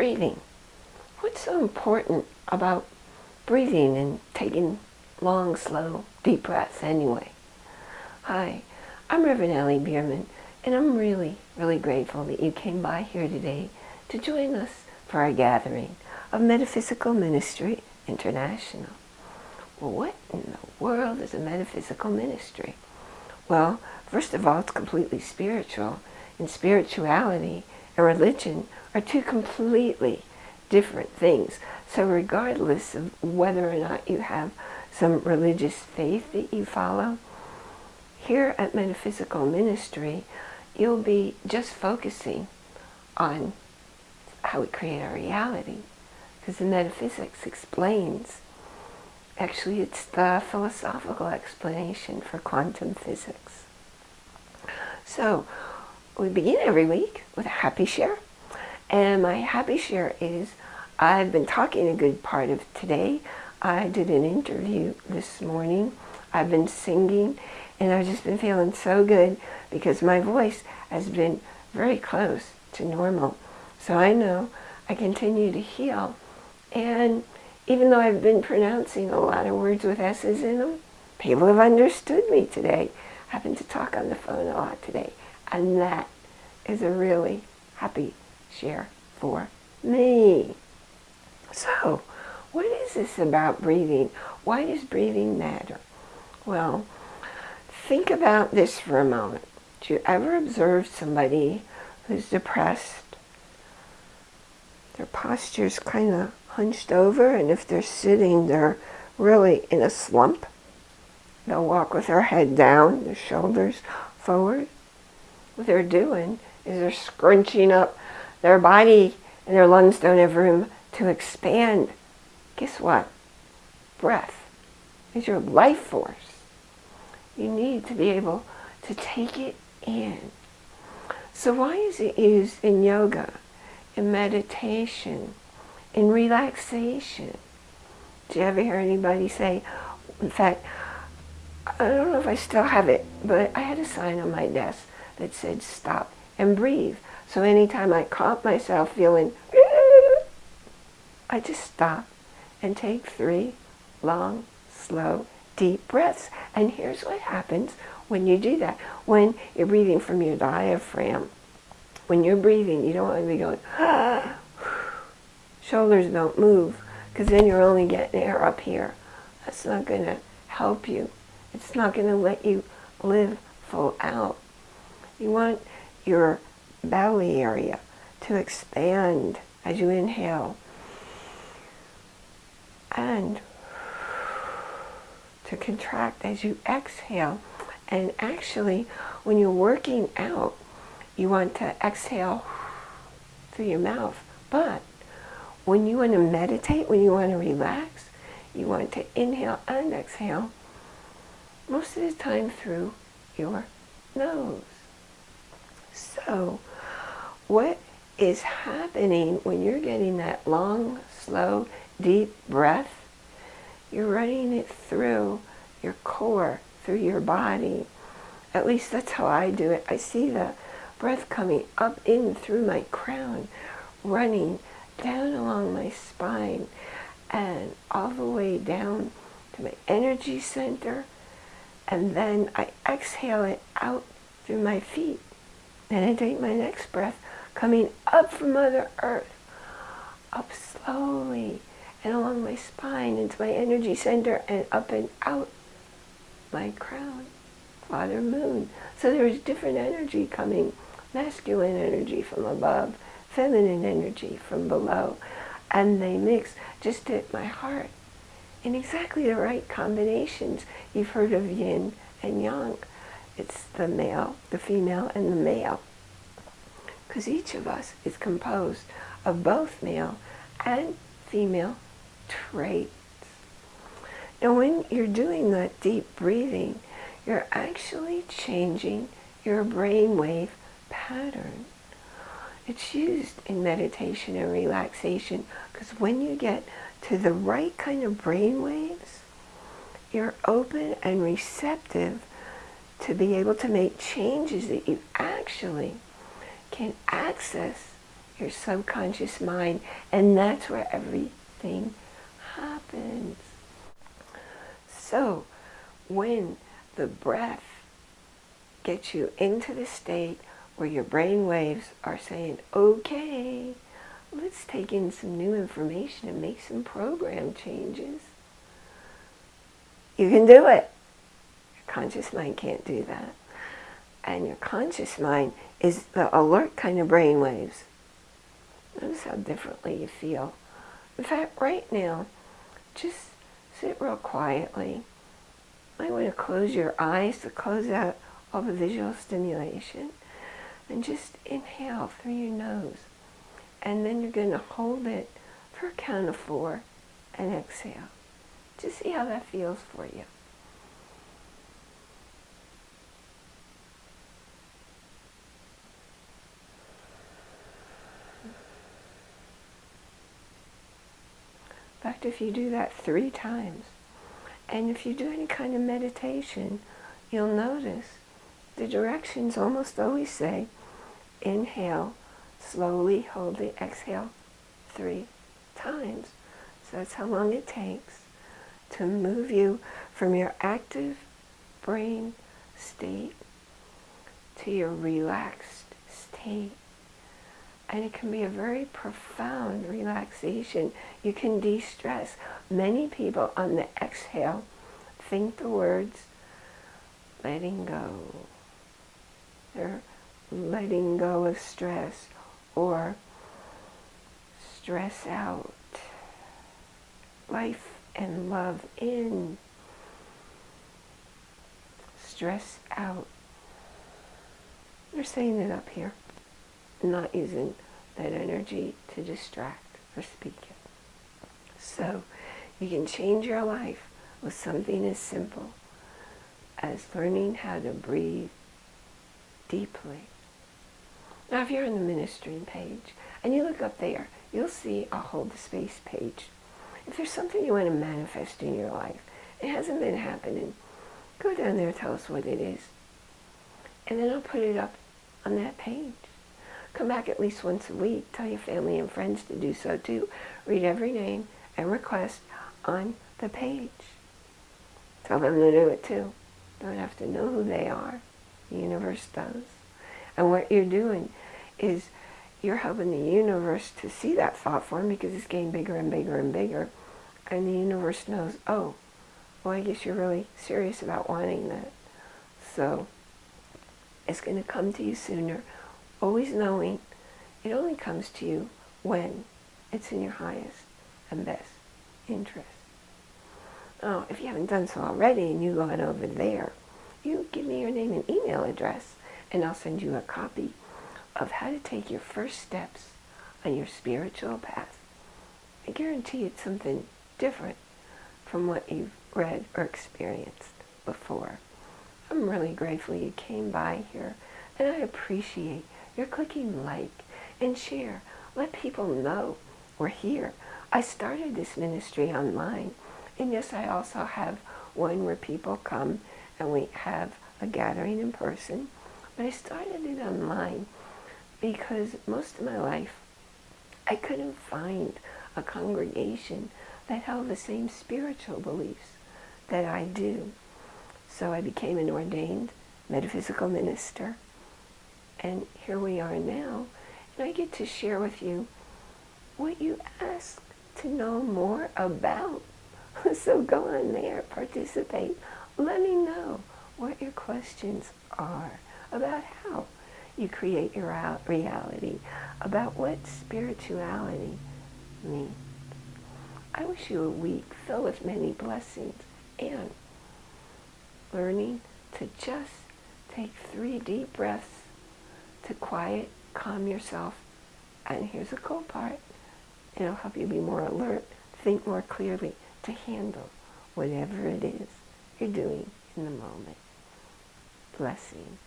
breathing. What's so important about breathing and taking long, slow, deep breaths anyway? Hi, I'm Reverend Allie Bierman, and I'm really, really grateful that you came by here today to join us for our gathering of Metaphysical Ministry International. Well, what in the world is a metaphysical ministry? Well, first of all, it's completely spiritual, and spirituality and religion are two completely different things. So regardless of whether or not you have some religious faith that you follow, here at Metaphysical Ministry, you'll be just focusing on how we create our reality. Because the metaphysics explains, actually it's the philosophical explanation for quantum physics. So, we begin every week with a happy share. And my happy share is I've been talking a good part of today. I did an interview this morning. I've been singing and I've just been feeling so good because my voice has been very close to normal. So I know I continue to heal. And even though I've been pronouncing a lot of words with S's in them, people have understood me today. I happened to talk on the phone a lot today. And that is a really happy share for me. So, what is this about breathing? Why does breathing matter? Well, think about this for a moment. Do you ever observe somebody who's depressed? Their posture's kind of hunched over, and if they're sitting, they're really in a slump. They'll walk with their head down, their shoulders forward what they're doing is they're scrunching up their body and their lungs don't have room to expand. Guess what? Breath is your life force. You need to be able to take it in. So why is it used in yoga, in meditation, in relaxation? Do you ever hear anybody say, in fact, I don't know if I still have it, but I had a sign on my desk that said stop and breathe. So anytime I caught myself feeling, I just stop and take three long, slow, deep breaths. And here's what happens when you do that. When you're breathing from your diaphragm, when you're breathing, you don't want to be going, shoulders don't move, because then you're only getting air up here. That's not going to help you. It's not going to let you live full out. You want your belly area to expand as you inhale and to contract as you exhale. And actually, when you're working out, you want to exhale through your mouth. But when you want to meditate, when you want to relax, you want to inhale and exhale most of the time through your nose. So what is happening when you're getting that long, slow, deep breath? You're running it through your core, through your body. At least that's how I do it. I see the breath coming up in through my crown, running down along my spine and all the way down to my energy center. And then I exhale it out through my feet. Then I take my next breath, coming up from Mother Earth, up slowly and along my spine into my energy center and up and out my crown, Father Moon. So there's different energy coming, masculine energy from above, feminine energy from below, and they mix just at my heart in exactly the right combinations. You've heard of yin and yang. It's the male, the female, and the male. Because each of us is composed of both male and female traits. Now when you're doing that deep breathing, you're actually changing your brainwave pattern. It's used in meditation and relaxation because when you get to the right kind of brainwaves, you're open and receptive to be able to make changes that you actually can access your subconscious mind, and that's where everything happens. So, when the breath gets you into the state where your brain waves are saying, okay, let's take in some new information and make some program changes. You can do it. Conscious mind can't do that. And your conscious mind is the alert kind of brain waves. Notice how differently you feel. In fact, right now, just sit real quietly. Might want to close your eyes to close out all the visual stimulation. And just inhale through your nose. And then you're going to hold it for a count of four and exhale. Just see how that feels for you. In fact, if you do that three times, and if you do any kind of meditation, you'll notice the directions almost always say, inhale, slowly hold the exhale three times. So that's how long it takes to move you from your active brain state to your relaxed state. And it can be a very profound relaxation. You can de-stress. Many people on the exhale think the words letting go. They're letting go of stress or stress out. Life and love in. Stress out. They're saying it up here not using that energy to distract or speak it. So you can change your life with something as simple as learning how to breathe deeply. Now if you're on the ministry page and you look up there, you'll see a hold the space page. If there's something you want to manifest in your life, it hasn't been happening, go down there, tell us what it is. And then I'll put it up on that page. Come back at least once a week. Tell your family and friends to do so too. Read every name and request on the page. Tell them to do it too. Don't have to know who they are. The universe does. And what you're doing is you're helping the universe to see that thought form because it's getting bigger and bigger and bigger. And the universe knows, oh, well, I guess you're really serious about wanting that. So it's going to come to you sooner always knowing it only comes to you when it's in your highest and best interest. Oh, if you haven't done so already and you go on over there, you give me your name and email address and I'll send you a copy of how to take your first steps on your spiritual path. I guarantee it's something different from what you've read or experienced before. I'm really grateful you came by here and I appreciate you're clicking like and share. Let people know we're here. I started this ministry online. And yes, I also have one where people come and we have a gathering in person. But I started it online because most of my life I couldn't find a congregation that held the same spiritual beliefs that I do. So I became an ordained metaphysical minister and here we are now, and I get to share with you what you ask to know more about. so go on there, participate. Let me know what your questions are about how you create your reality, about what spirituality means. I wish you a week filled with many blessings and learning to just take three deep breaths to quiet, calm yourself. And here's the cool part. It'll help you be more alert, think more clearly to handle whatever it is you're doing in the moment. Blessings.